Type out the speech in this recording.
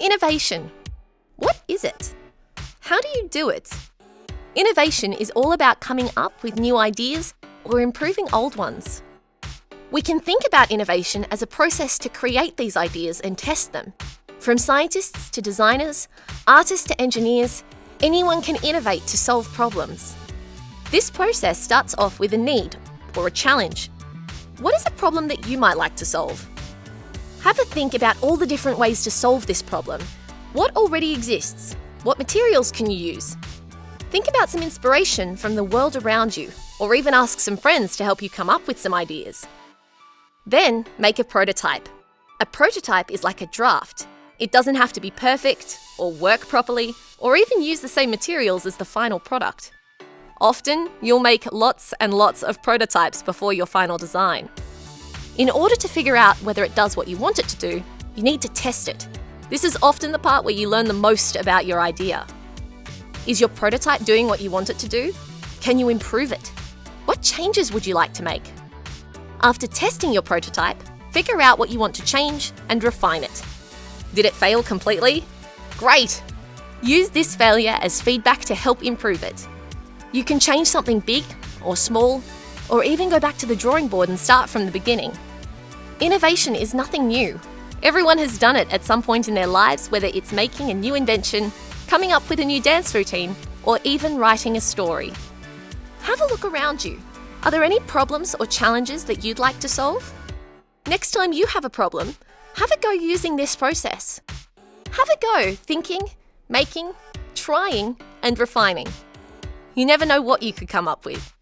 Innovation. What is it? How do you do it? Innovation is all about coming up with new ideas or improving old ones. We can think about innovation as a process to create these ideas and test them. From scientists to designers, artists to engineers, anyone can innovate to solve problems. This process starts off with a need or a challenge. What is a problem that you might like to solve? Have a think about all the different ways to solve this problem. What already exists? What materials can you use? Think about some inspiration from the world around you, or even ask some friends to help you come up with some ideas. Then make a prototype. A prototype is like a draft. It doesn't have to be perfect, or work properly, or even use the same materials as the final product. Often, you'll make lots and lots of prototypes before your final design. In order to figure out whether it does what you want it to do, you need to test it. This is often the part where you learn the most about your idea. Is your prototype doing what you want it to do? Can you improve it? What changes would you like to make? After testing your prototype, figure out what you want to change and refine it. Did it fail completely? Great! Use this failure as feedback to help improve it. You can change something big or small or even go back to the drawing board and start from the beginning. Innovation is nothing new. Everyone has done it at some point in their lives, whether it's making a new invention, coming up with a new dance routine, or even writing a story. Have a look around you. Are there any problems or challenges that you'd like to solve? Next time you have a problem, have a go using this process. Have a go thinking, making, trying, and refining. You never know what you could come up with.